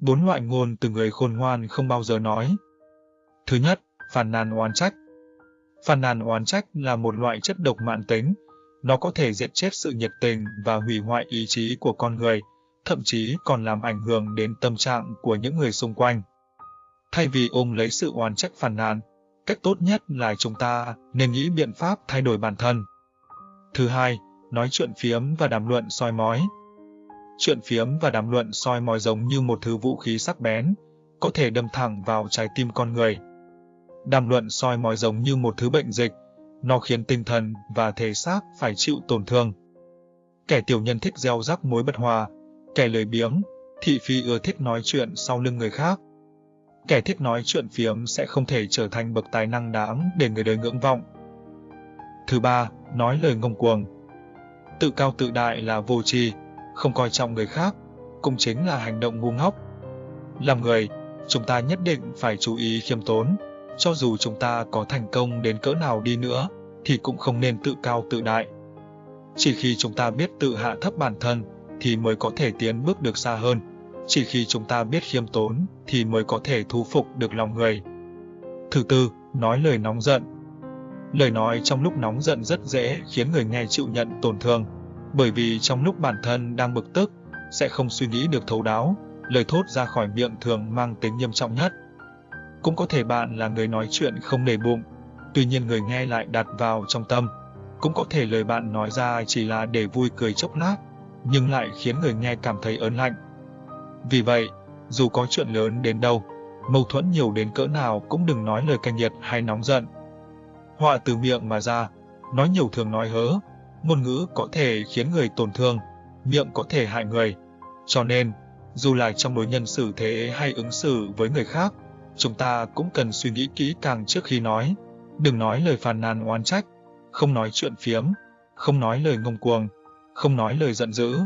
Bốn loại ngôn từ người khôn ngoan không bao giờ nói. Thứ nhất, phàn nàn oán trách. Phàn nàn oán trách là một loại chất độc mãn tính. Nó có thể diệt chết sự nhiệt tình và hủy hoại ý chí của con người, thậm chí còn làm ảnh hưởng đến tâm trạng của những người xung quanh. Thay vì ôm lấy sự oán trách phàn nàn, cách tốt nhất là chúng ta nên nghĩ biện pháp thay đổi bản thân. Thứ hai, nói chuyện phiếm và đàm luận soi mói. Chuyện phiếm và đàm luận soi mói giống như một thứ vũ khí sắc bén, có thể đâm thẳng vào trái tim con người. Đàm luận soi mói giống như một thứ bệnh dịch, nó khiến tinh thần và thể xác phải chịu tổn thương. Kẻ tiểu nhân thích gieo rắc mối bất hòa, kẻ lười biếng, thị phi ưa thích nói chuyện sau lưng người khác. Kẻ thích nói chuyện phiếm sẽ không thể trở thành bậc tài năng đáng để người đời ngưỡng vọng. Thứ ba, nói lời ngông cuồng. Tự cao tự đại là vô tri, không coi trọng người khác, cũng chính là hành động ngu ngốc. Làm người, chúng ta nhất định phải chú ý khiêm tốn, cho dù chúng ta có thành công đến cỡ nào đi nữa, thì cũng không nên tự cao tự đại. Chỉ khi chúng ta biết tự hạ thấp bản thân, thì mới có thể tiến bước được xa hơn. Chỉ khi chúng ta biết khiêm tốn, thì mới có thể thu phục được lòng người. Thứ tư, nói lời nóng giận. Lời nói trong lúc nóng giận rất dễ khiến người nghe chịu nhận tổn thương, bởi vì trong lúc bản thân đang bực tức, sẽ không suy nghĩ được thấu đáo, lời thốt ra khỏi miệng thường mang tính nghiêm trọng nhất. Cũng có thể bạn là người nói chuyện không để bụng, tuy nhiên người nghe lại đặt vào trong tâm. Cũng có thể lời bạn nói ra chỉ là để vui cười chốc lát, nhưng lại khiến người nghe cảm thấy ớn lạnh. Vì vậy, dù có chuyện lớn đến đâu, mâu thuẫn nhiều đến cỡ nào cũng đừng nói lời cay nghiệt hay nóng giận. Họa từ miệng mà ra, nói nhiều thường nói hớ, ngôn ngữ có thể khiến người tổn thương, miệng có thể hại người. Cho nên, dù là trong đối nhân xử thế hay ứng xử với người khác, chúng ta cũng cần suy nghĩ kỹ càng trước khi nói. Đừng nói lời phàn nàn oán trách, không nói chuyện phiếm, không nói lời ngông cuồng, không nói lời giận dữ,